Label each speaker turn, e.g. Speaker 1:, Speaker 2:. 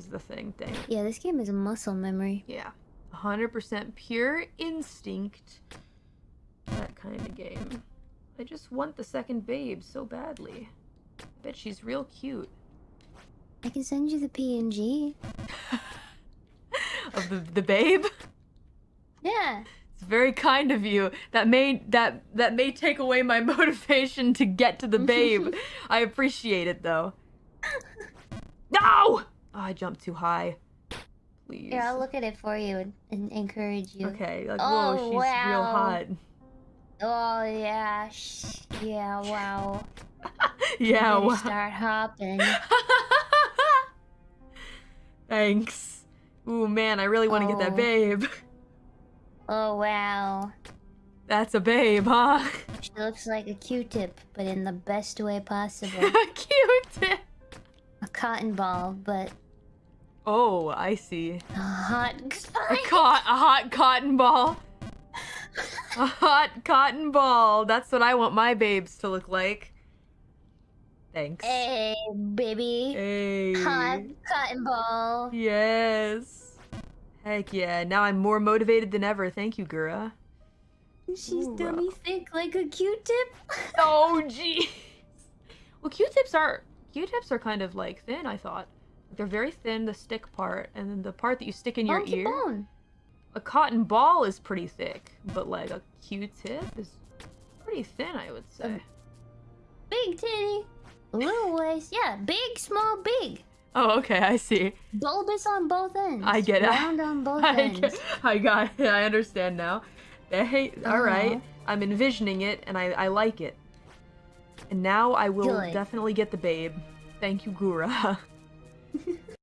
Speaker 1: is the thing. Dang it.
Speaker 2: Yeah, this game is a muscle memory.
Speaker 1: Yeah. 100% pure instinct. That kind of game. I just want the second babe so badly. I bet she's real cute.
Speaker 2: I can send you the PNG.
Speaker 1: Of the, the babe?
Speaker 2: Yeah.
Speaker 1: It's very kind of you. That may that that may take away my motivation to get to the babe. I appreciate it though. No! Oh, I jumped too high. Please.
Speaker 2: Here, I'll look at it for you and, and encourage you.
Speaker 1: Okay, like
Speaker 2: Oh,
Speaker 1: whoa, she's real hot.
Speaker 2: Oh yeah, yeah, wow.
Speaker 1: yeah, wow.
Speaker 2: Start hopping.
Speaker 1: Thanks. Ooh man, I really want to get that
Speaker 2: Oh.
Speaker 1: babe.
Speaker 2: Oh wow.
Speaker 1: That's a babe, huh?
Speaker 2: She looks like a Q-tip, but in the best way possible.
Speaker 1: Cute.
Speaker 2: Cotton ball, but
Speaker 1: Oh, I see.
Speaker 2: a hot.
Speaker 1: A, co- a hot cotton ball. A hot cotton ball. That's what I want my babes to look like. Thanks.
Speaker 2: Hey, baby.
Speaker 1: Hey.
Speaker 2: Hot cotton ball.
Speaker 1: Yes. Heck yeah. Now I'm more motivated than ever. Thank you, Gura.
Speaker 2: She's dummy thick like a Q-tip.
Speaker 1: Oh, jeez. Well, Q-tips are Q-tips are kind of like thin. I thought they're very thin, the stick part, and then the part that you stick in your ear.
Speaker 2: bone.
Speaker 1: A cotton ball is pretty thick, but like a Q-tip is pretty thin, I would say.
Speaker 2: Um, Big titty. Little waist. Yeah, big, small, big.
Speaker 1: Oh, okay, I see.
Speaker 2: Bulbous on both ends.
Speaker 1: I get it.
Speaker 2: Round on both
Speaker 1: I,
Speaker 2: ends.
Speaker 1: get- I got it. I understand now. Hey, all right.
Speaker 2: Uh-huh.
Speaker 1: I'm envisioning it, and I, I like it. And now I will
Speaker 2: Good.
Speaker 1: definitely get the babe. Thank you, Gura.